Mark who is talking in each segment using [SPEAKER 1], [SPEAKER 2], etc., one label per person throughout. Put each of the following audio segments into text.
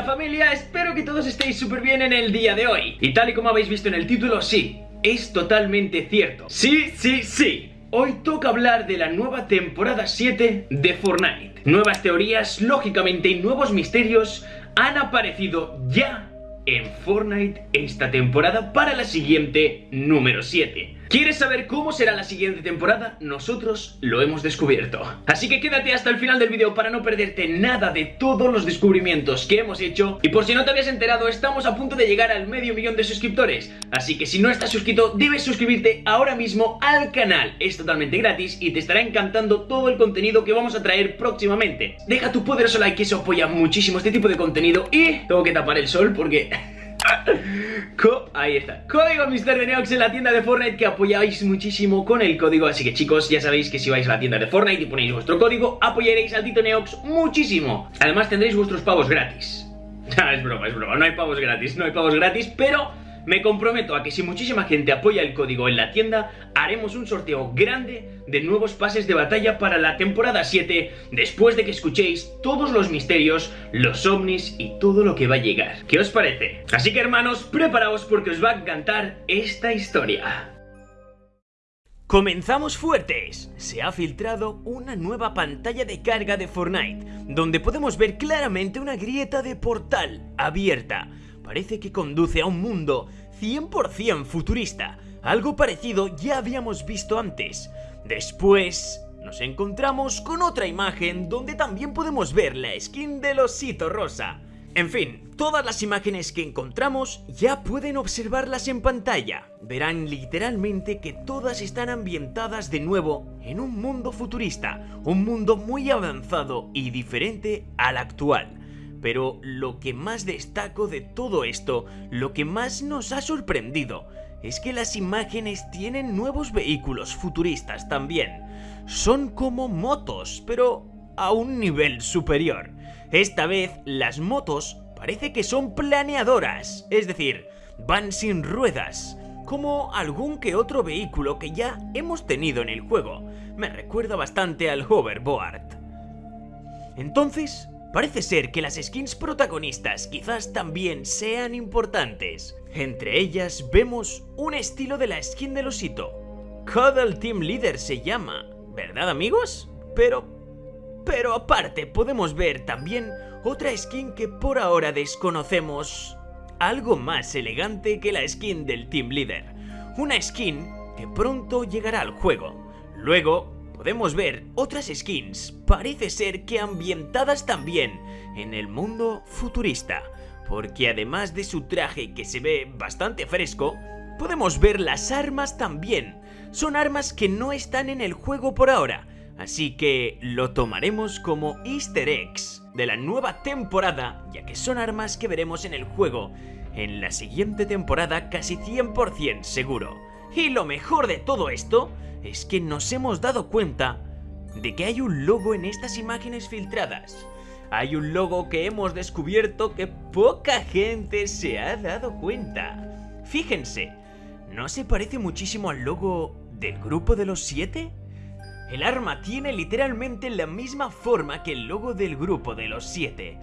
[SPEAKER 1] familia? Espero que todos estéis súper bien en el día de hoy. Y tal y como habéis visto en el título, sí, es totalmente cierto. Sí, sí, sí. Hoy toca hablar de la nueva temporada 7 de Fortnite. Nuevas teorías, lógicamente, y nuevos misterios han aparecido ya en Fortnite esta temporada para la siguiente número 7 ¿Quieres saber cómo será la siguiente temporada? Nosotros lo hemos descubierto. Así que quédate hasta el final del vídeo para no perderte nada de todos los descubrimientos que hemos hecho. Y por si no te habías enterado, estamos a punto de llegar al medio millón de suscriptores. Así que si no estás suscrito, debes suscribirte ahora mismo al canal. Es totalmente gratis y te estará encantando todo el contenido que vamos a traer próximamente. Deja tu poderoso like que eso apoya muchísimo este tipo de contenido. Y tengo que tapar el sol porque... ahí está. Código Mister Neox en la tienda de Fortnite que apoyáis muchísimo con el código. Así que chicos, ya sabéis que si vais a la tienda de Fortnite y ponéis vuestro código, apoyaréis al Tito Neox muchísimo. Además tendréis vuestros pavos gratis. es broma, es broma. No hay pavos gratis, no hay pavos gratis, pero me comprometo a que si muchísima gente apoya el código en la tienda, haremos un sorteo grande de nuevos pases de batalla para la temporada 7, después de que escuchéis todos los misterios, los ovnis y todo lo que va a llegar. ¿Qué os parece? Así que hermanos, preparaos porque os va a encantar esta historia. Comenzamos fuertes. Se ha filtrado una nueva pantalla de carga de Fortnite, donde podemos ver claramente una grieta de portal abierta parece que conduce a un mundo 100% futurista. Algo parecido ya habíamos visto antes. Después nos encontramos con otra imagen donde también podemos ver la skin del osito rosa. En fin, todas las imágenes que encontramos ya pueden observarlas en pantalla. Verán literalmente que todas están ambientadas de nuevo en un mundo futurista, un mundo muy avanzado y diferente al actual. Pero lo que más destaco de todo esto, lo que más nos ha sorprendido, es que las imágenes tienen nuevos vehículos futuristas también. Son como motos, pero a un nivel superior. Esta vez las motos parece que son planeadoras, es decir, van sin ruedas, como algún que otro vehículo que ya hemos tenido en el juego. Me recuerda bastante al hoverboard. Entonces, Parece ser que las skins protagonistas quizás también sean importantes. Entre ellas vemos un estilo de la skin del osito. Cuddle Team Leader se llama, ¿verdad amigos? Pero... Pero aparte podemos ver también otra skin que por ahora desconocemos. Algo más elegante que la skin del Team Leader. Una skin que pronto llegará al juego. Luego podemos ver otras skins, parece ser que ambientadas también en el mundo futurista, porque además de su traje que se ve bastante fresco, podemos ver las armas también. Son armas que no están en el juego por ahora, así que lo tomaremos como easter eggs de la nueva temporada, ya que son armas que veremos en el juego en la siguiente temporada casi 100% seguro. Y lo mejor de todo esto es que nos hemos dado cuenta de que hay un logo en estas imágenes filtradas. Hay un logo que hemos descubierto que poca gente se ha dado cuenta. Fíjense, ¿no se parece muchísimo al logo del grupo de los siete? El arma tiene literalmente la misma forma que el logo del grupo de los siete.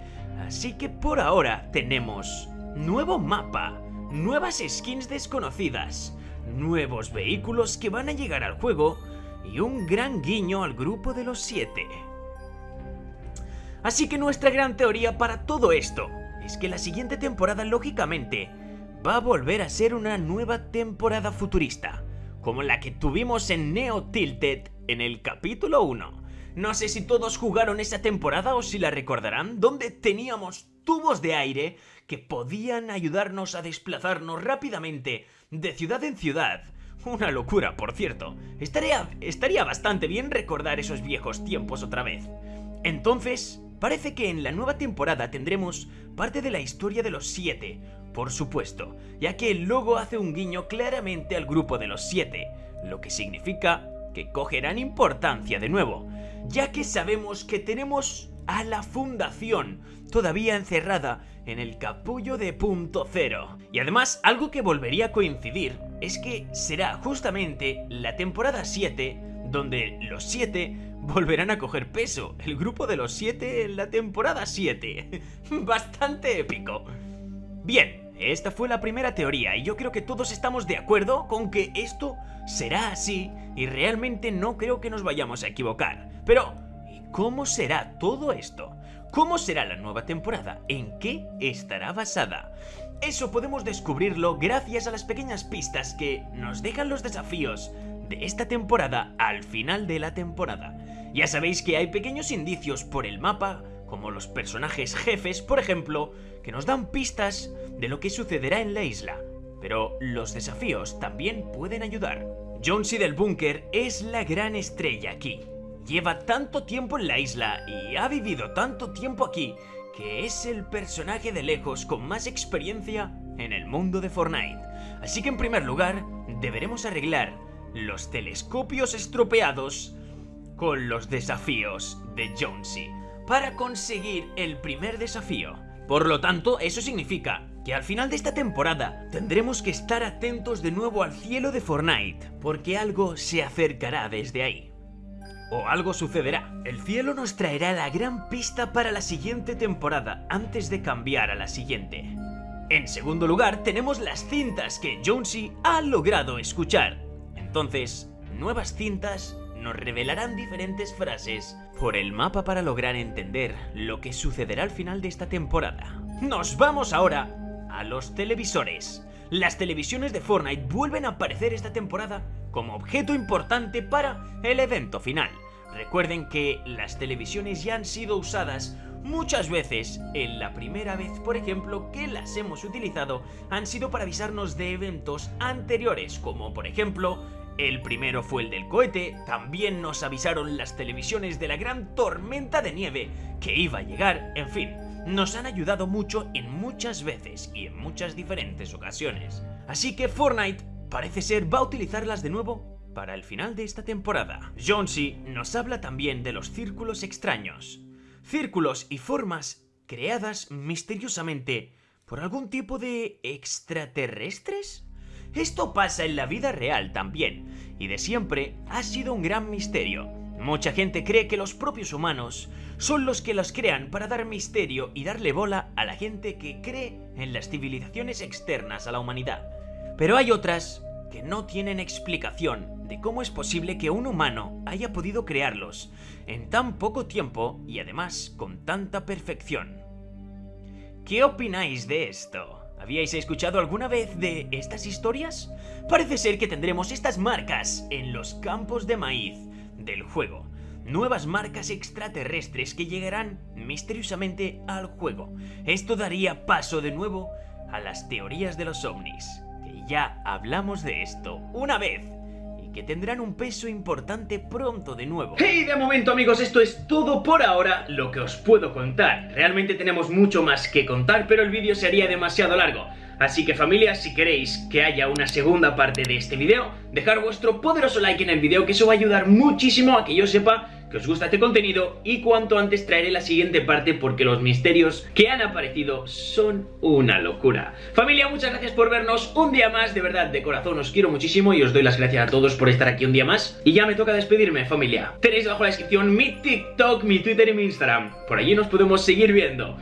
[SPEAKER 1] Así que por ahora tenemos nuevo mapa, nuevas skins desconocidas, nuevos vehículos que van a llegar al juego y un gran guiño al grupo de los siete. Así que nuestra gran teoría para todo esto es que la siguiente temporada lógicamente va a volver a ser una nueva temporada futurista, como la que tuvimos en Neo Tilted en el capítulo 1. No sé si todos jugaron esa temporada o si la recordarán, donde teníamos tubos de aire que podían ayudarnos a desplazarnos rápidamente de ciudad en ciudad. Una locura, por cierto. Estaría, estaría bastante bien recordar esos viejos tiempos otra vez. Entonces, parece que en la nueva temporada tendremos parte de la historia de los siete, por supuesto, ya que el logo hace un guiño claramente al grupo de los siete, lo que significa que cogerán importancia de nuevo, ya que sabemos que tenemos a la fundación, todavía encerrada en el capullo de punto cero. Y además, algo que volvería a coincidir es que será justamente la temporada 7 donde los 7 volverán a coger peso, el grupo de los siete en la temporada 7. Bastante épico. Bien, esta fue la primera teoría y yo creo que todos estamos de acuerdo con que esto será así y realmente no creo que nos vayamos a equivocar. Pero, ¿y cómo será todo esto? ¿Cómo será la nueva temporada? ¿En qué estará basada? Eso podemos descubrirlo gracias a las pequeñas pistas que nos dejan los desafíos de esta temporada al final de la temporada. Ya sabéis que hay pequeños indicios por el mapa, como los personajes jefes, por ejemplo, que nos dan pistas de lo que sucederá en la isla. Pero los desafíos también pueden ayudar. Jonesy del búnker es la gran estrella aquí. Lleva tanto tiempo en la isla y ha vivido tanto tiempo aquí que es el personaje de lejos con más experiencia en el mundo de Fortnite. Así que en primer lugar, deberemos arreglar los telescopios estropeados con los desafíos de Jonesy para conseguir el primer desafío. Por lo tanto, eso significa que al final de esta temporada tendremos que estar atentos de nuevo al cielo de Fortnite, porque algo se acercará desde ahí. O algo sucederá. El cielo nos traerá la gran pista para la siguiente temporada antes de cambiar a la siguiente. En segundo lugar, tenemos las cintas que Jonesy ha logrado escuchar. Entonces, nuevas cintas nos revelarán diferentes frases por el mapa para lograr entender lo que sucederá al final de esta temporada. Nos vamos ahora a los televisores. Las televisiones de Fortnite vuelven a aparecer esta temporada como objeto importante para el evento final. Recuerden que las televisiones ya han sido usadas muchas veces. En la primera vez, por ejemplo, que las hemos utilizado han sido para avisarnos de eventos anteriores, como por ejemplo el primero fue el del cohete, también nos avisaron las televisiones de la gran tormenta de nieve que iba a llegar, en fin, nos han ayudado mucho en muchas veces y en muchas diferentes ocasiones. Así que Fortnite parece ser va a utilizarlas de nuevo para el final de esta temporada. Jonesy nos habla también de los círculos extraños. Círculos y formas creadas misteriosamente por algún tipo de extraterrestres? Esto pasa en la vida real también, y de siempre ha sido un gran misterio. Mucha gente cree que los propios humanos son los que los crean para dar misterio y darle bola a la gente que cree en las civilizaciones externas a la humanidad. Pero hay otras que no tienen explicación de cómo es posible que un humano haya podido crearlos en tan poco tiempo y además con tanta perfección. ¿Qué opináis de esto? ¿Habíais escuchado alguna vez de estas historias? Parece ser que tendremos estas marcas en los campos de maíz del juego. Nuevas marcas extraterrestres que llegarán misteriosamente al juego. Esto daría paso de nuevo a las teorías de los ovnis, ya hablamos de esto una vez que tendrán un peso importante pronto de nuevo.
[SPEAKER 2] Y de momento amigos, esto es todo por ahora lo que os puedo contar. Realmente tenemos mucho más que contar, pero el vídeo sería demasiado largo. Así que familia, si queréis que haya una segunda parte de este vídeo, dejar vuestro poderoso like en el vídeo, que eso va a ayudar muchísimo a que yo sepa que os gusta este contenido y cuanto antes traeré la siguiente parte porque los misterios que han aparecido son una locura. Familia, muchas gracias por vernos un día más, de verdad, de corazón os quiero muchísimo y os doy las gracias a todos por estar aquí un día más. Y ya me toca despedirme, familia. Tenéis abajo en la descripción mi TikTok, mi Twitter y mi Instagram. Por allí nos podemos seguir viendo.